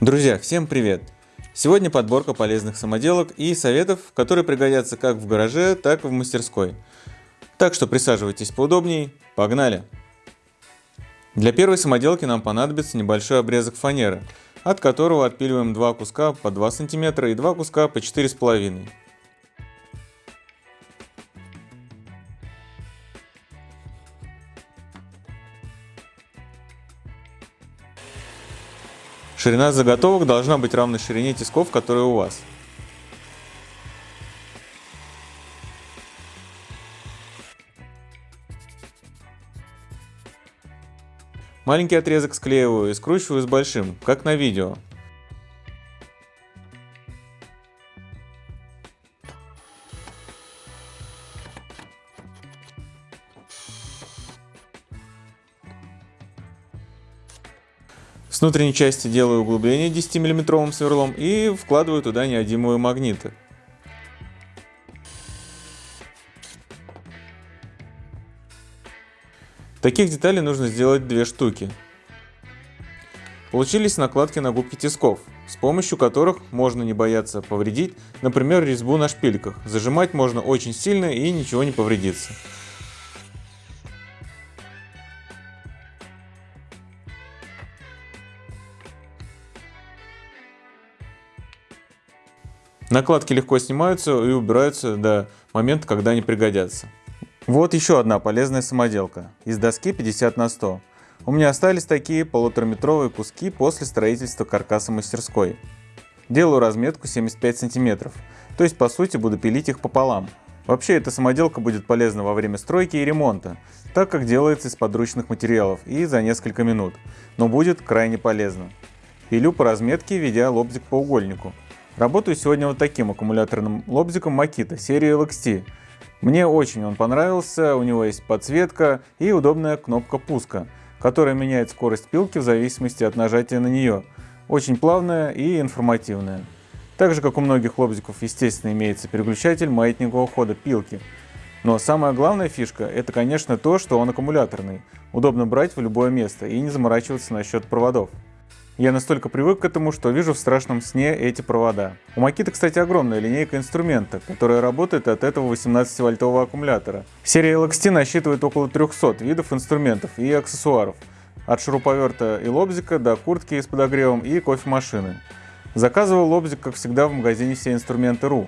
Друзья, всем привет! Сегодня подборка полезных самоделок и советов, которые пригодятся как в гараже, так и в мастерской. Так что присаживайтесь поудобнее, погнали! Для первой самоделки нам понадобится небольшой обрезок фанеры, от которого отпиливаем два куска по 2 см и два куска по 4,5 см. Ширина заготовок должна быть равной ширине тисков, которые у вас. Маленький отрезок склеиваю и скручиваю с большим, как на видео. С внутренней части делаю углубление 10 миллиметровым сверлом и вкладываю туда неодимовые магниты. Таких деталей нужно сделать две штуки. Получились накладки на губки тисков, с помощью которых можно не бояться повредить, например, резьбу на шпильках. Зажимать можно очень сильно и ничего не повредится. Накладки легко снимаются и убираются до момента, когда они пригодятся. Вот еще одна полезная самоделка из доски 50 на 100. У меня остались такие полутораметровые куски после строительства каркаса мастерской. Делаю разметку 75 сантиметров, то есть по сути буду пилить их пополам. Вообще эта самоделка будет полезна во время стройки и ремонта, так как делается из подручных материалов и за несколько минут, но будет крайне полезно. Пилю по разметке, ведя лобзик по угольнику. Работаю сегодня вот таким аккумуляторным лобзиком Makita серии LXT. Мне очень он понравился, у него есть подсветка и удобная кнопка пуска, которая меняет скорость пилки в зависимости от нажатия на нее. Очень плавная и информативная. Так же, как у многих лобзиков, естественно, имеется переключатель маятникового хода пилки. Но самая главная фишка – это, конечно, то, что он аккумуляторный. Удобно брать в любое место и не заморачиваться насчет проводов. Я настолько привык к этому, что вижу в страшном сне эти провода. У Makita, кстати, огромная линейка инструмента, которая работает от этого 18-вольтового аккумулятора. Серия LXT насчитывает около 300 видов инструментов и аксессуаров. От шуруповерта и лобзика до куртки с подогревом и кофемашины. Заказывал лобзик, как всегда, в магазине все инструменты.ру.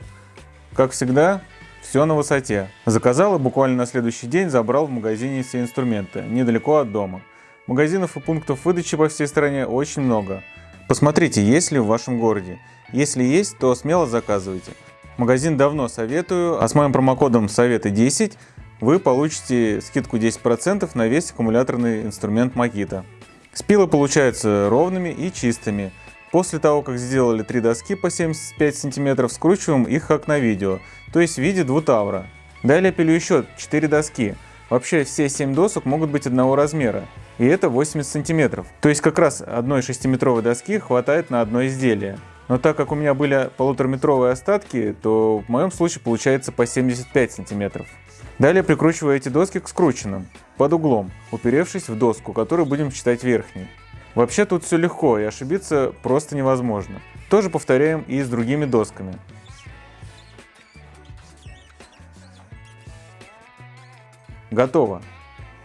Как всегда, все на высоте. Заказал и буквально на следующий день забрал в магазине все инструменты, недалеко от дома. Магазинов и пунктов выдачи по всей стране очень много. Посмотрите, есть ли в вашем городе. Если есть, то смело заказывайте. Магазин давно советую, а с моим промокодом советы 10 вы получите скидку 10% на весь аккумуляторный инструмент Makita. Спилы получаются ровными и чистыми. После того, как сделали три доски по 75 см, скручиваем их как на видео, то есть в виде двутавра. Далее пилю еще 4 доски. Вообще все 7 досок могут быть одного размера и это 80 сантиметров. То есть как раз одной 6-метровой доски хватает на одно изделие. Но так как у меня были полутораметровые остатки, то в моем случае получается по 75 сантиметров. Далее прикручиваю эти доски к скрученным, под углом, уперевшись в доску, которую будем считать верхней. Вообще тут все легко и ошибиться просто невозможно. Тоже повторяем и с другими досками. Готово.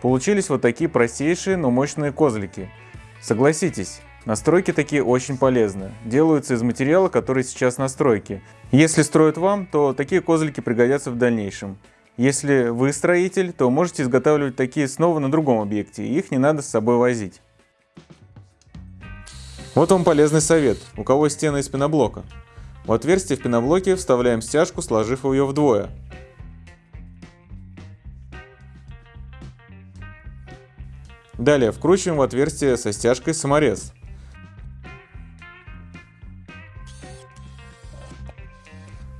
Получились вот такие простейшие, но мощные козлики. Согласитесь, настройки такие очень полезны. Делаются из материала, который сейчас на стройке. Если строят вам, то такие козлики пригодятся в дальнейшем. Если вы строитель, то можете изготавливать такие снова на другом объекте, их не надо с собой возить. Вот вам полезный совет, у кого стены из пеноблока. В отверстие в пеноблоке вставляем стяжку, сложив ее вдвое. Далее вкручиваем в отверстие со стяжкой саморез.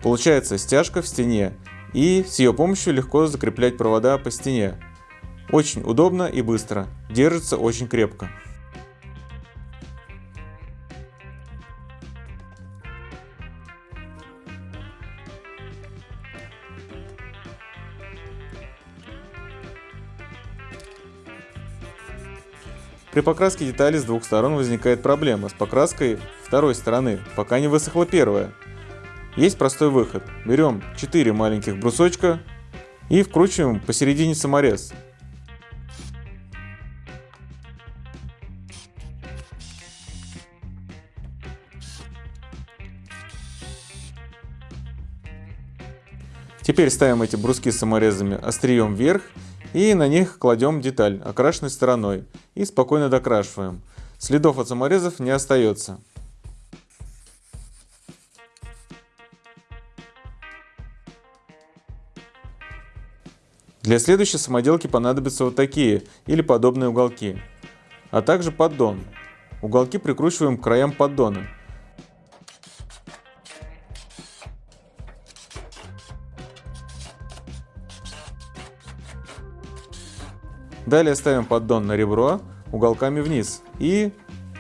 Получается стяжка в стене и с ее помощью легко закреплять провода по стене. Очень удобно и быстро, держится очень крепко. При покраске деталей с двух сторон возникает проблема с покраской второй стороны, пока не высохла первая. Есть простой выход. Берем 4 маленьких брусочка и вкручиваем посередине саморез. Теперь ставим эти бруски с саморезами острием вверх и на них кладем деталь окрашенной стороной и спокойно докрашиваем. Следов от саморезов не остается. Для следующей самоделки понадобятся вот такие или подобные уголки, а также поддон. Уголки прикручиваем к краям поддона. Далее ставим поддон на ребро уголками вниз и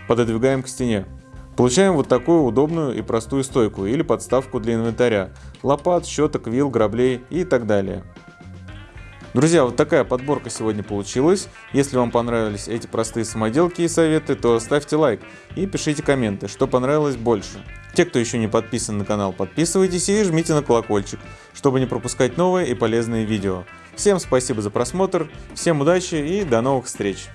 пододвигаем к стене. Получаем вот такую удобную и простую стойку или подставку для инвентаря, лопат, щеток, вил, граблей и так далее. Друзья, вот такая подборка сегодня получилась. Если вам понравились эти простые самоделки и советы, то ставьте лайк и пишите комменты, что понравилось больше. Те, кто еще не подписан на канал, подписывайтесь и жмите на колокольчик, чтобы не пропускать новые и полезные видео. Всем спасибо за просмотр, всем удачи и до новых встреч!